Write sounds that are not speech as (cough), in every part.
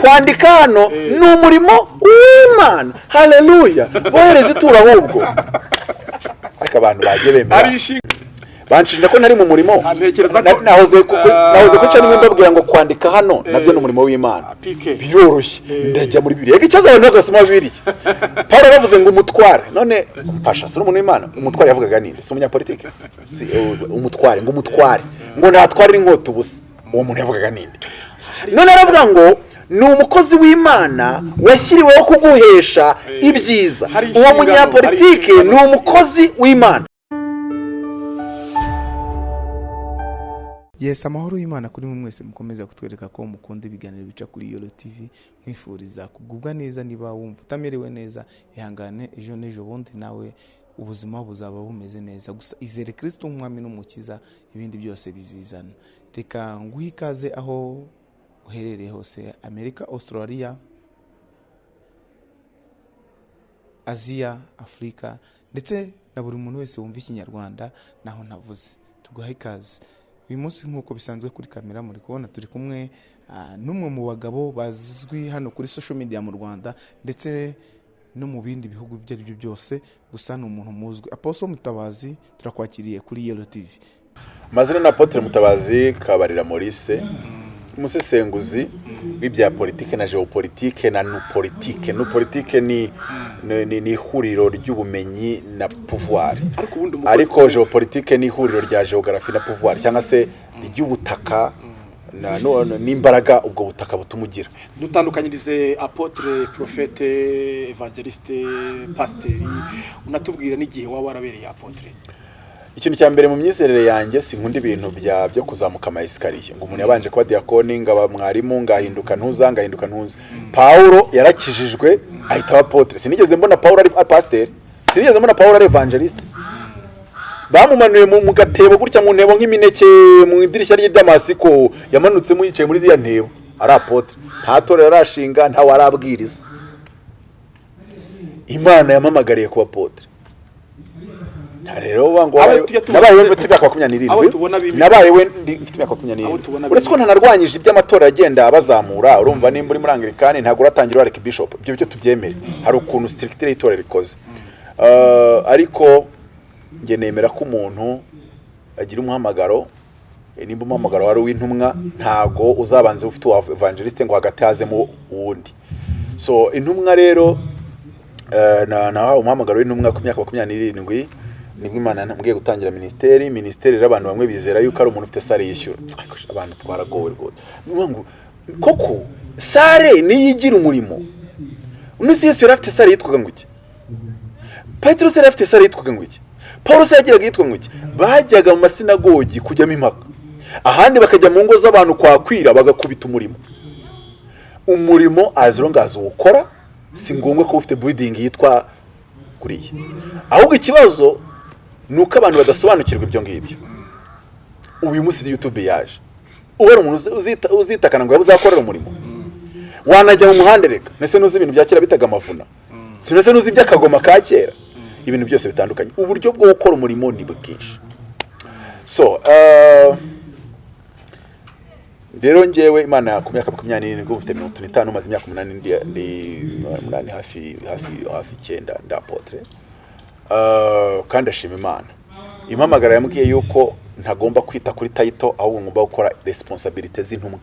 kwandika hano ni umurimo w'imana. Hareruya bohereza itura ahubwo. Ariko abantu bagiye bemera. Banshinja ko nari mu murimo. Nahoze Ah. nahoze guca nimwe mbabwira ngo kwandika hano na byo ni umurimo w'imana. Pike. biroroshye ndajya muri bibiri reka ikibazo abantu bagasoma bibiriya (laughs) paul bavuze ngo umutware. None mfasha si umuntu w'imana? Umutware yavugaga ninde? Si umunyapolitike si umutware ngo umutware. Ngo ntatwarire inkota ubusa. Uwo muntu yavugaga ninde? None aravuga ngo ni umukozi w'imana washyiriweho kuguhesha ibyiza. Uwo munyapolitike ni umukozi w'imana. Yesi amahoro y'imana kuri mwe mwese mukomeza kutwereka ko mukunda ibiganiro bica kuri yoro tv mwifuriza kugubwa neza niba wumva utamerewe neza. Ihangane ejo n'ejo bundi nawe ubuzima buzaba bumeze neza. Gusa izere kirisito umwami n'umukiza ibindi byose bizizana. Reka nguhe ikaze aho uherereye hose amerika australia aziya afurika ndetse na buri muntu wese wumva ikinyarwanda naho navuze. Tuguha ikaze. Uyu munsi nk'uko bisanzwe kuri kamera muri kubona turi kumwe ah, n'umwe mu bagabo bazwi hano kuri social media mu rwanda ndetse no mu bindi bihugu ibyo ari byo byose. Gusa ni umuntu muzwi. Aposo mutabazi turakwakiriye kuri yelo tv amazina ni apotre mutabazi kabarira maurice. Umusesenguzi w'ibya politike na geopolitike na nupolitike nupolitike ni ni- ni ni ihuriro ry'ubumenyi na pouvoir. Ariko geopolitike ni ihuriro rya geography na pouvoir cyangwa se ry'ubutaka n'imbaraga ubwo butaka butuma ugira. Dutandukanyirize apotre profete evangeliste pasiteri unatubwira n'igihe waba warabereye apotre? Ikintu cya mbere mu myizerere yanjye sinkunda ibintu bya byo kuzamuka ama esikariye ngo umuntu yabanje kuba diyakoni ngaba mwarimu ngahinduka ntuza ngahinduka ntuza pawulo yarakijijwe ahita aba apotre. Sinigeze mbona pawulo ari pasiteri sinigeze mbona pawulo ari evangeliste. Bamumanuye mu gatebo gutya mu ntebo nk'imineke mu idirishya ry'idamasiko yamanutsemo yicaye muri ziriya ntebo. Ari apotre. Nta torero arashinga ntawe arabwiriza imana yamamagariye kuba apotre. Rero uvuga ngo nabaye we mfite imyaka makumyabiri n'irindwi nabaye we mfite imyaka makumyabiri n'irindwi uretse ko ntanarwanyije iby'amatora agenda abazamura urumva nimba uri muri anglikani ntabwo uratangira uba bishop. Ibyo byo tubyemere. Hari ukuntu sitirikitire y'itora rikoze. Uh, ariko njye nemera ko umuntu agira umuhamagaro eh, nimba umuhamagaro wari uw'intumwa ntago uzabanze ufite uwa evangeliste ngo hagati hazemo uwundi so intumwa rero eh, na nahawe umuhamagaro w'intumwa ku myaka makumyabiri n'irindwi ni bwo imana nambwiye gutangira minisiteri minisiteri rero abantu bamwe bizera yuko ari umuntu ufite sare yishyura. Abantu twaragowe rwose. Koko sare niyo igira umurimo? Uno si yesu yari afite sare yitwaga ngo iki? Petero se yari afite sare yitwaga ngo iki? Paul se yagiraga yitwa ngo iki? Bajyaga mu masinagogi kujyamo impaka. Ahandi bakajya mu ngo z'abantu kwakwira bagakubita umurimo. Umurimo as uwukora si ngombwa ko ufite buridingi yitwa kuriya ahubwo ikibazo ni uko abantu badasobanukirwa ibyo ngibyo. Uyu munsi yutube yaje. Ari umuntu uzi- uzita- uzitakana ngo uzakorera umurimo. Wanajya mu muhanda reka. Ndetse n'uzi ibintu bya kera bitaga amavuna. Ndetse n'uzi iby'akagoma ka kera. Ibintu byose bitandukanye. Uburyo bwo gukora umurimo ni bwinshi. So uh, rero njyewe imana ku myaka makumyabiri n'irindwi mfite mirongo n'itanu maze imyaka umunani hafi icyenda ndi apotre Uh, kandi ashima imana. Impamagara yambwiye yuko ntagomba kwita kuri tayito ahubwo ngomba gukora resiponsabirite z'intumwa.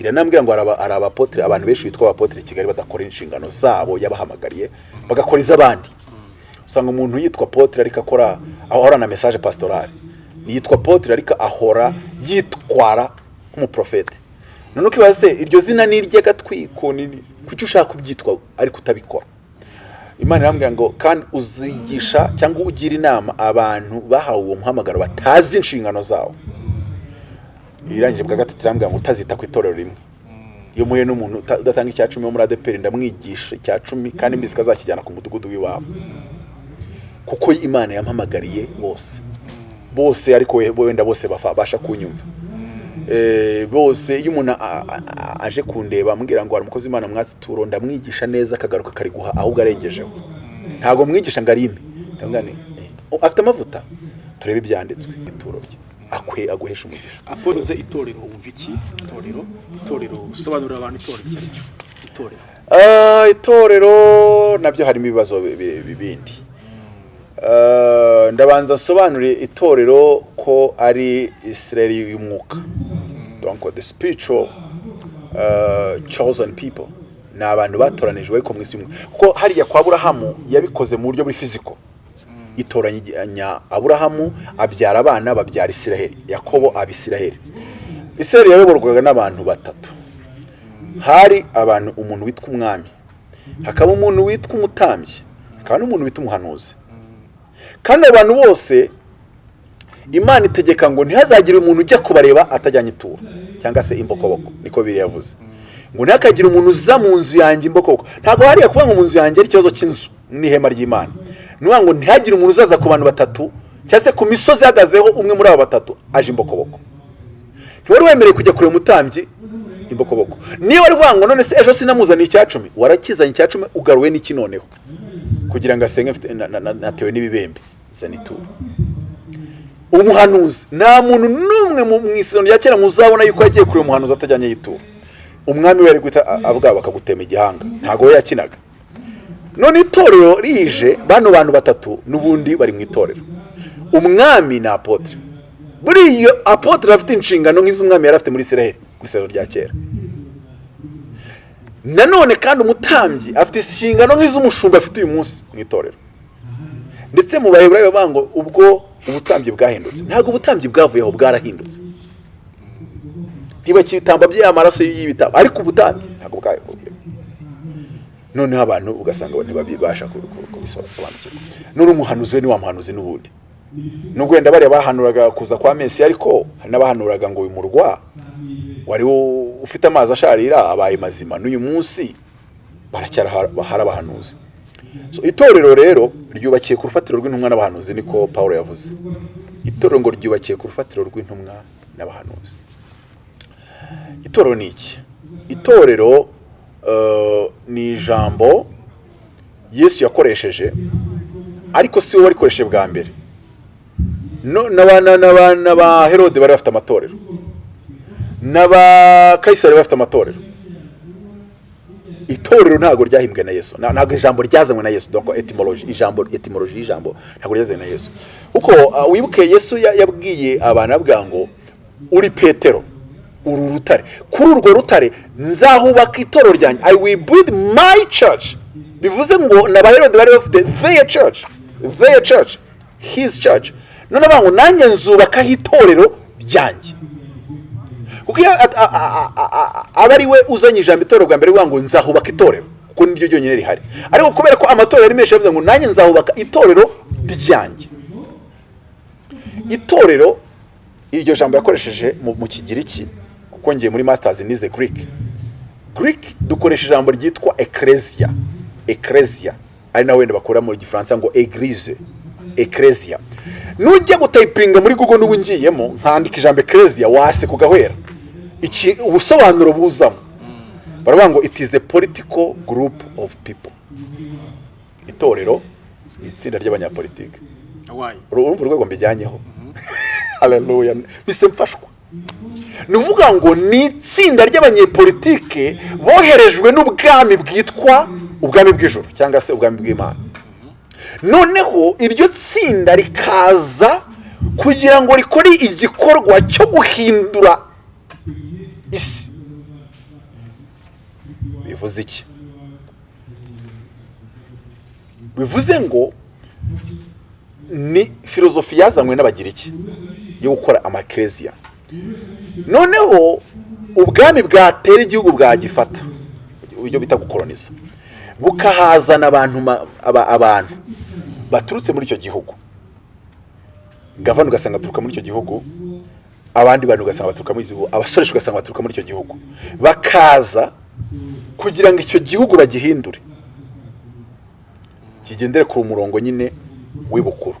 Iranambwira ngo hari aba- hari abapotre abantu benshi bitwa abapotre i kigali badakora inshingano zabo yabahamagariye bagakora iz'abandi usanga umuntu yitwa potre ariko akora ahora na message pastorale. Yitwa potre ariko ahora yitwara nk'umuprofete none ukibaza se iryo zina ni iry'agatwiko kuki ushaka kubyitwa ariko utabikora? Imana irambwira ngo kandi uzigisha cyangwa ugira inama abantu bahawe uwo muhamagaro batazi inshingano zawo. Irangije bwa gatatu irambwira ngo utazita ku itorero rimwe. Iyo muhuye n'umuntu udatanga icya cumi wo muri adeperi ndamwigisha icya cumi kandi mbizi ko azakijyana ku mudugudu w'iwabo. Kuko imana yampamagariye bose. Bose ariko we- wenda bose babasha kunyumva. Bose iyo umuntu aje kundeba ambwira ngo hari umukozi w'imana mwatsi ndamwigisha neza akagaruka kariguha ahubwo arengejeho. Ntabwo mwigisha ngo arime. Eh, afite amavuta? Turebe ibyanditswe. Ituro rye. Akwe aguhesha umugisha. Apoze itorero wumva iki? Itorero? Itorero usobanurira abantu itorero icyo ari cyo? Itorero. Ah, itorero na byo harimo ibibazo bi- bi- bi- bindi. Ndabanza nsobanure itorero ko ari israeli y'umwuka donc the spiritual uh, chosen people. Ni abantu batoranijwe ariko mu isi kuko hariya kwa aburahamu yabikoze mu buryo buri fiziko. Itoranya aburahamu abyara abana babyara isiraheli yakobo aba isiraheli isiraheli yayoborwaga n'abantu batatu. Hari abantu umuntu witwa umwami. Hakaba umuntu witwa umutambyi. Hakaba n'umuntu witwa umuhanuzi. Kandi abo bantu bose imana itegeka ngo ntihazagire umuntu ujya kubareba atajyanye ituro cyangwa se imbokoboko niko biri yavuze. Ngo ntihakagire umuntu uza mu nzu yanjye imbokoboko. Ntabwo hariya kuvuga ngo mu nzu yanjye ari ikibazo cy'inzu n'ihema ry'imana. Ni ngo ntihagire umuntu uzaza ku bantu batatu cyangwa se ku misozi ihagazeho umwe muri abo batatu aje imbokoboko. Ntiwari wemerewe kujya kureba umutambyi imbokoboko. Niba wari uvuga ngo none se ejo sinamuzaniye icya cumi warakizanye icya cumi ugaruwe n'iki noneho? Kugira ngo asenge natewe n'ibibembe. Zana ituro umuhanuzi nta muntu n'umwe mu isezerano rya kera muzabona yuko yagiye kureba umuhanuzi atajyanye y'ituro umwami we ari guhita avuga bakagutema igihanga. Ntabwo we yakinaga. None itorero rije bano bantu batatu n'ubundi bari mu itorero. Umwami ni apotre. Muri iyo apotre afite inshingano nk'iz'umwami yari afite muri israel mu isezerano rya kera. Nanone kandi umutambyi afite inshingano nk'iz'umushumba afite uyu munsi mu itorero. Ndetse mu baheburayo bavuga ngo ubwo ubutambyi bwahindutse. Ntabwo ubutambyi bwavuyeho bwarahindutse. Ntibakitamba by'aya maraso y'ibitabo. Ariko ubutambyi ntabwo bwavuyeho noneho abantu ugasanga ntibabasha ku- ku- kubisobanukirwa none umuhanuzi we ni wa muhanuzi n'ubundi. Nubwo wenda bariya bahanuraga kuza kwa mesi ariko hari n'abahanuraga ngo uyu murwa wari ufite amazi asharira abaye mazima. N'uyu munsi baracyari abahanuzi. Itorero rero ryubakiye ku rufatiro rw'intumwa n'abahanuzi niko paul yavuze. Itorero ngo ryubakiye ku rufatiro rw'intumwa n'abahanuzi. Itorero ni iki? Itorero eh, ni ijambo yesu yakoresheje ariko si we warikoresheje bwa mbere. N'aba herode bari bafite amatorero. N'aba kayisari bari bafite amatorero. Itorero ntabwo ryahimbwe na yesu. Ntabwo ijambo ryazanywe na yesu. Donc etymology ijambo etymology y'ijambo ntabwo ryazanywe na yesu. Kuko uh, wibuke yesu ya- yabwiye abantu abwira ngo uri petero uru rutare kuri urwo rutare nzahubaka itorero ryanjye i will build my church. Bivuze ngo n'abaherode bari bafite their church their church his church. None bavuga ngo nanjye nzubakaho itorero ryanjye. Kuko iyo aba ari we uzanye ijambo itorero bwa mbere bivuga ngo nzahubaka itorero. Kuko niryo ryonyine rihari. Ariko kubera ko amatorero ari menshi yavuze ngo nanjye nzahubaka itorero ryanjye. Itorero iryo jambo yakoresheje mu kigiriki kuko ngiye muri masters nize greek. Greek dukoresha ijambo ryitwa ecclesia. Ecclesia. Ari nawe wenda bakura mu gifaransa ngo eglise. Ecclesia. Nujya gutayipinga muri google n'ubu ngiyemo nkandika ijambo ecclesia wase kugahwera iki ubusobanuro buzamo? Baravuga ngo it is a political group of people. Itorero ni itsinda ry'abanyapolitike urumva urwego mbijyanyeho. (laughs) Haleluya bise mfashwa ni ukuvuga ngo ni itsinda ry'abanyepolitike boherejwe n'ubwami bwitwa ubwami bw'ijoro cyangwa se ubwami bw'imana. Noneho iryo tsinda rikaza kugira ngo rikore igikorwa cyo guhindura isi. Bivuze iki? Bivuze ngo ni filozofi yazanywe n'abagiriki yo gukora amakereziya noneho ubwami bwatera igihugu bwagifata. Uburyo bita gukoroniza bukahazana abantu abantu baturutse muri icyo gihugu. Gavana ugasanga aturuka muri icyo gihugu. Abandi bantu ugasanga baturuka muri icyo gihugu abasoresha ugasanga baturuka muri icyo gihugu. Bakaza kugira ngo icyo gihugu bagihindure. Kigendere ku murongo nyine w'ibukuru.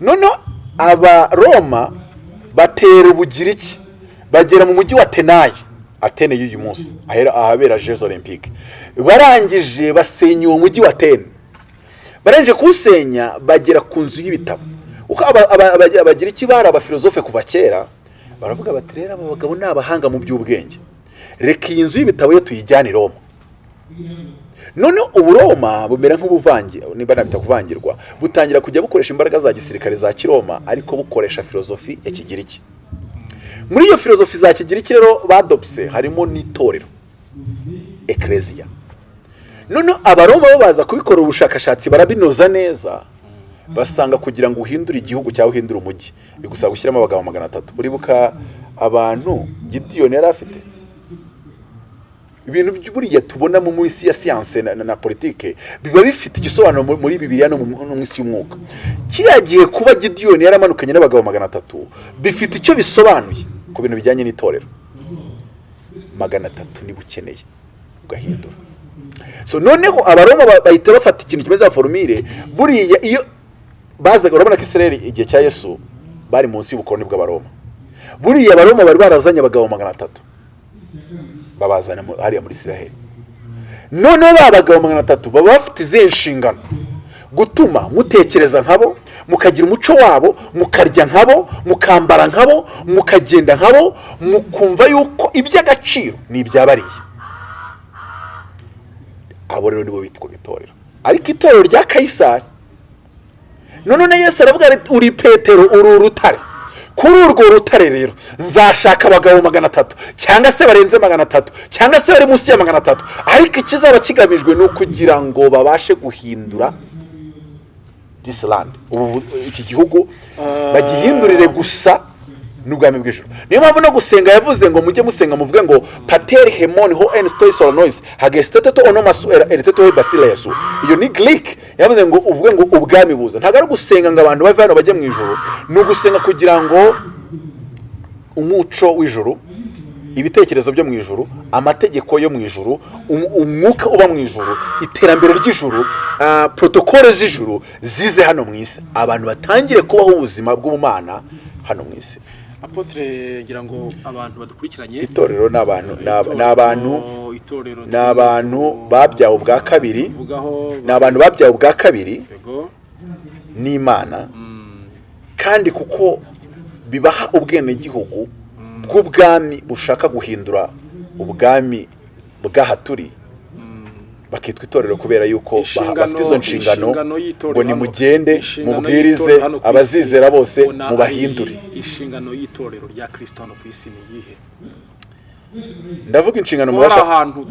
Noneho abaroma batera ubugiriki bagera mu mujyi wa tenayi atene y'uyu munsi ahabera jeux olympique barangije basenya uwo mujyi wa tene barangije kuwusenya bagera ku nzu y'ibitabo. Uko aba- aba- aba- abagira iki bari abafilozofe kuva kera baravuga bati rero aba bagabo ni abahanga mu by'ubwenge reka iyi nzu y'ibitabo ye tuyijyane i roma. None uburoma bumera nk'ubuvangi niba nabita kuvangirwa butangira kujya bukoresha imbaraga za gisirikare za kiroma ariko bukoresha filozofi ya kigiriki. Muri iyo filozofi za kigiriki rero badopse harimo n'itorero ekereziya noneho abaroma bo baza kubikora ubushakashatsi barabinoza neza basanga kugira ngo uhindure igihugu cyangwa uhindure umujyi bigusaba gushyiramo abagabo magana atatu uribuka abantu gidiyoni yari afite? Ibintu buriya tubona mu isi ya siyanse na, politike biba bifite igisobanuro mu- muri bibiliya no mu isi y'umwuka. Kiriya gihe kuba gidiyoni yaramanukanye n'abagabo magana atatu bifite icyo bisobanuye ku bintu bijyanye n'itorero. Magana atatu niba ukeneye ugahindura. So noneho abaroma ba- bahita bafata ikintu kimeze nka forumire buriya iyo bazaga urabona ko israeli igihe cya yesu bari munsi y'ubukoroni bw'abaroma. Buriya abaroma bari barazanye abagabo magana atatu. Babazana hariya muri israheli noneho ba bagabo magana atatu baba bafite izihe nshingano? Gutuma mutekereza nkabo mukagira umuco wabo mukarya nkabo mukambara nkabo mukagenda nkabo mukumva yuko iby'agaciro ni ibyabariye. Abo rero nibo bitwa itorero. Ariko itorero rya kayisari none yesu aravuga ati uri petero uri urutare. Kuri urwo rutare rero nzashaka abagabo magana atatu cyangwa se barenze magana atatu cyangwa se bari munsi ya magana atatu ariko ikizaba kigamijwe ni ukugira ngo babashe guhindura disirandi ubu iki gihugu bagihindurire gusa n'ubwami bw'ijoro niyo mpamvu no gusenga yavuze ngo mujye musenga muvuge ngo pateri hemoni ho eni sitori soronoisi hagesiteteto onomasu eriteto he basilesu iyo ni girike yavuze ngo uvuge ngo ubwami buza. Ntabwo ari ugusenga ngo abantu bave hano bajye mu ijoro ni ugusenga kugira ngo umuco w'ijoro ibitekerezo byo mu ijoro amategeko yo mu ijoro um- umwuka uba mu ijoro iterambere ry'ijoro ah, protokole z'ijoro zize hano mu isi. Abantu batangire kubaho ubuzima bw'ubumana hano mu isi. Apotre ngira ngo abantu badukurikiranye. Itorero ni abantu ni aba- ni abantu itorero ni abantu babyawe ubwa kabiri. Vugaho ni abantu babyawe ubwa kabiri n'imana. Kandi kuko bibaha ubwenegihugu bw'ubwami bushaka guhindura ubwami bw'aha turi bakitwa itorero kubera yuko bafite izo nshingano ngo nimugende mubwirize abazizera bose mubahindure. inshingano y'itorero rya kirisito hano ku isi ni iyihe? Ndavuga inshingano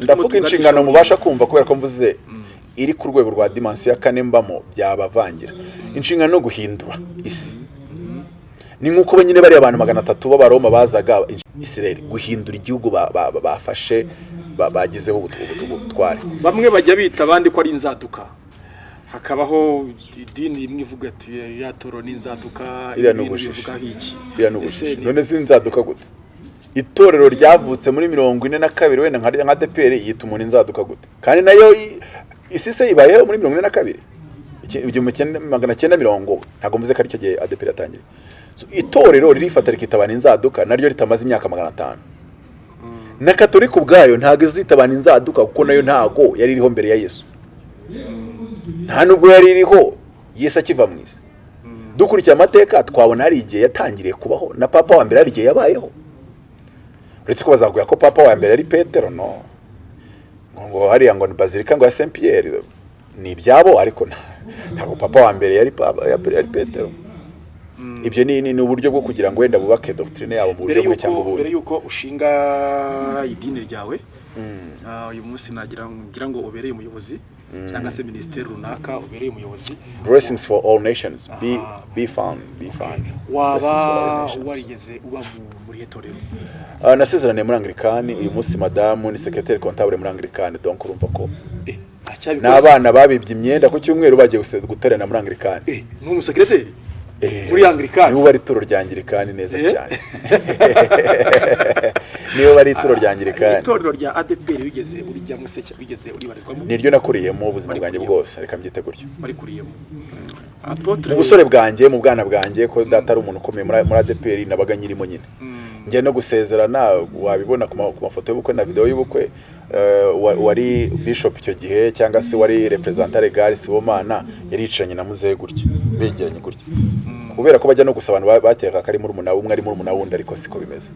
ndavuga inshingano mu- mubasha kumva kubera ko mvuze iri ku rwego rwa dimansiyo ya kane mbamo byabavangira. Inshingano no guhindura isi. Ni nk'uko nyine bariya abantu magana atatu b'abaroma bazaga isirayeli guhindura igihugu ba- ba- ba- bafashe ba- bagizeho ubutware. Bamwe bajya bita abandi ko ari inzaduka. Hakabaho idini imwe ivuga ati iriya toro ni inzaduka Iriya ni ubujiji. none sinzaduka gute? Itorero ryavutse muri mirongo ine na kabiri wenda nka deperi yita umuntu inzaduka gute? Kandi na yo isi se ibayeho muri mirongo ine na kabiri? Igihumbi magana cyenda mirongo ntabwo mvuze ko ari cyo gihe adeperi yatangiye. So, itorero ririfata rikitabana inzaduka naryo ritamaze imyaka magana atanu. Na katolika ubwayo ntabwo izitabana inzaduka kuko na yo ntago yari iriho mbere ya yesu. Nta nubwo yari iriho yesu akiva mu isi. Dukurikiye amateka twabona hari igihe yatangiriye kubaho na papa wa mbere hari igihe yabayeho. Uretse ko bazaguha ko papa wa mbere ari petero no. Ngo hariya ngo ni bazilika ngo ya saint pierre ni ibyabo ariko nta- ntabwo papa wa mbere yari petero. Ibyo ni uburyo bwo kugira ngo wenda bubake doctrine yabo mu buryo bumwe cyangwa yuko mbere ubundi yuko ushinga idini ryawe ah, uyu munsi nagira ngo ubereye umuyobozi cyangwa se minisiteri runaka ubereye umuyobozi. Blessings for all nations. Be be found be found. Waba warigeze uba mu- muri iyo torero Ah, nasezeraniye muri anglikani. Uyu munsi madamu ni sekreteri kontabure muri anglikani donc urumva ko Eh, n'abana babibye imyenda ku cyumweru bagiye guterana muri anglikani. Eh, ni umusekreteri muri Anglikani? nibo bari ituro rya anglikani neza Eh? cyane. (laughs) Nibo bari ituro rya anglikani itorero rya adeperi wigeze urijyamo se cya- wigeze uribarizwamo niryo nakuriyemo ubuzima bwanjye bwose. Reka mbyite gutyo. Warikuriyemo apotre mu busore bwanjye mu bwana bwanjye ko data ari umuntu ukomeye muri adeperi nabaga nyirimo nyine. Njya no gusezerana wabibona ku ma- ku mafoto y'ubukwe na videwo y'ubukwe eh, wa- wari bishop icyo gihe cyangwa se wari representa legal sibomana yari yicaranye na muzehe gutya. Begeranye gutya. Kubera ko bajya no gusa abantu ba- bateka ko ari muri umuna umwe ari muri umuna wundi ariko siko bimeze.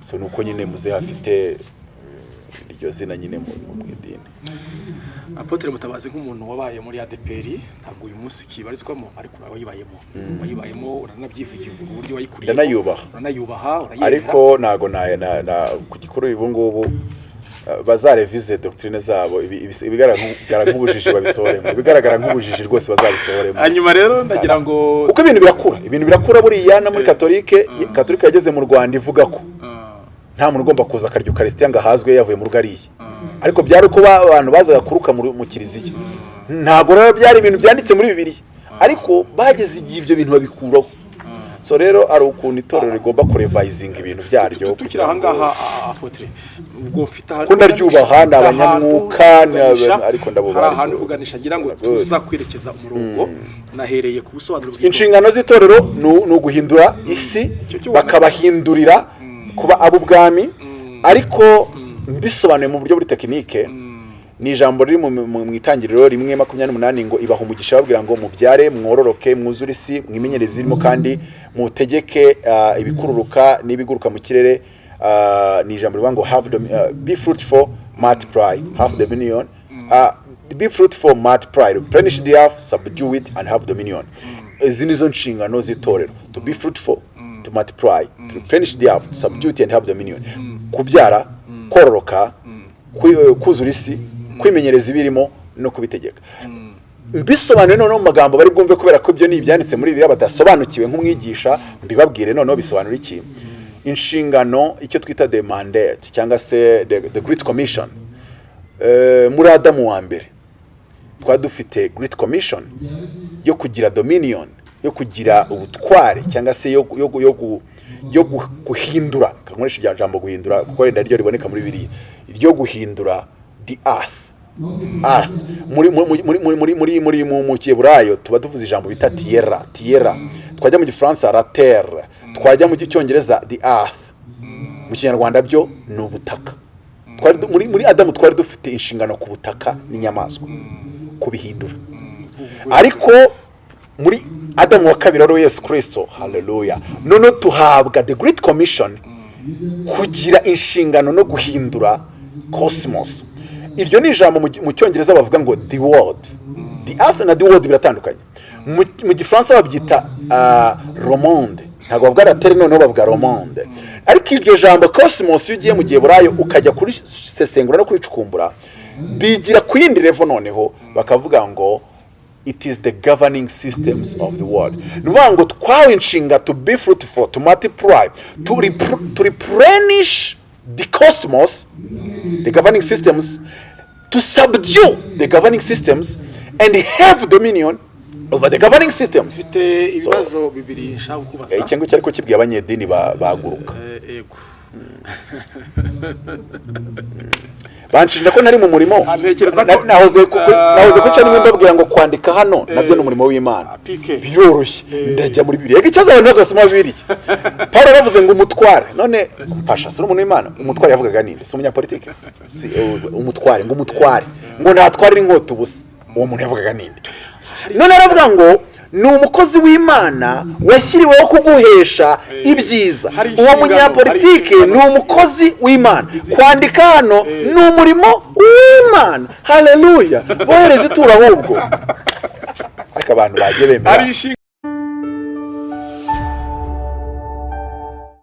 So ni uko nyine muzehe afite mm, iryo zina nyine mu idini apotre mutabazi nk'umuntu wabaye muri adeperi ntabwo uyu munsi kibarizwamo ariko uba wayibayemo. Wayibayemo uranabyivugira uburyo wayikuriye Ndanayubaha. uranayubaha ariko ntago na ku gikuru ubu ngubu bazarevize doctrine zabo ibi- ibi- ibigaragara nk'ubujiji babisohoremo ibigaragara nk'ubujiji rwose bazabisohoremo hanyuma rero ndagira ngo kuko ibintu birakura. Ibintu birakura buriya no muri katolike katolike yageze mu rwanda ivuga ko Ah, nta muntu ugomba kuza akarya ukarisitiya ngo ahazwe yavuye mu rugo ariye. Ariko byari uko ba- abantu bazaga kuruka mu kiliziya ntabwo rero byari ibintu byanditse muri bibiliya. Ariko bageze igihe ibyo bintu babikuraho. So rero hari ukuntu itorero rigomba kurevayizinga ibintu byaryo tukiri aha ngaha ah, mfite ahantu Ko ndaryubaha, ni abanyamwuka, ariko ndabubaha, hari ahantu uganisha ngira ngo tuza kwerekeza umurongo nahereye ku busobanuro inshingano z'itorero ni uguhindura isi bakabahindurira kuba ab'ubwami ariko mbisobanuye mu buryo buri tekinike ni ijambo riri mu, itangiriro rimwe makumyabiri n'umunani ngo ibaha umugisha babwira ngo mubyare mwororoke mwuzure isi mwimenyere ibizirimo kandi mutegeke ah, ibikururuka n'ibiguruka mu kirere. Ah, ni ijambo rivuga ngo have domi- ah, be fruitful multiply have dominion. Ah, be fruitful multiply replenish the earth subdue it and have dominion. Izi nizo nshingano z'itorero. To be fruitful to multiply to replenish the earth subdue it and have dominion. Kubyara kororoka kuzura isi kwimenyereza ibirimo no kubitegeka. Bisobanuye noneho mu magambo bari bwumve kubera ko ibyo ni ibyanditse muri bibiliya badasobanukiwe nk'umwigisha mbibabwire noneho bisobanura iki. Inshingano icyo twita the mandate cyangwa se the, great commission. Eh, muri adamu wa mbere twari dufite great commission yo kugira dominion yo kugira ubutware cyangwa se yo, yo, yo, yo, yo gu- guhindura. Nkoresha irya jambo guhindura kuko wenda ryo riboneka muri biriya ryo guhindura the earth. Muri muri muri muri mu kiburayo tuba tuvuze ijambo bita tierra tierra. Twajya mu gifaransa la terre. Twajya mu cyongereza the earth. Mu kinyarwanda byo ni ubutaka. Muri adamu twari dufite inshingano ku butaka n'inyamaswa kubihindura ariko muri adamu wa kabiri ari we yesu kirisito haleluya. Noneho tuhabwa the great commission kugira inshingano no guhindura cosmos. Iryo ni ijambo mu cyongereza bavuga ngo the world. The earth na the world biratandukanye. Mu gifaransa babyita uh, romonde ntabwo bavuga la terre noneho bavuga romonde ariko iryo jambo cosmos iyo ugiye mu gihe burayo ukajya kurisesengura no kuricukumbura bigira ku yindi revo noneho bakavuga ngo it is the governing systems of the world. Ni ukuvuga ngo twawe inshinga to be fruitful to multiply to replenish the cosmos the governing systems to subdue the governing systems and have dominion over the governing systems. Mfite ibibazo bibiri nshaka kubaza Eh, icyo ngicyo ariko kibwiye abanyedini ba- baguruka. Eh, yego. (laughs) banshinja ko nari mu murimo Ah, nahoze ku- Ah. nimwe mbabwira ngo kwandika hano na byo ni umurimo w'imana. Ah, biroroshye ndajya muri bibiri reka ikibazo abantu bagasoma bibiri (laughs) paul yaravuze ngo umutware. None mpasha si umuntu w'imana? Umutware yavugaga ninde? Si umunyapolitike si eh, umutware ngo umutware. Ngo ntatwarire inkota ubusa uwo muntu yavugaga ninde? None aravuga ngo ni umukozi w'imana washyiriweho kuguhesha ibyiza. Hari uwo munyapolitike ni umukozi w'imana. Kwandika hano ni umurimo w'imana. Haleluya bohereza ituro ahubwo. (laughs) Ariko abantu bagiye bemera.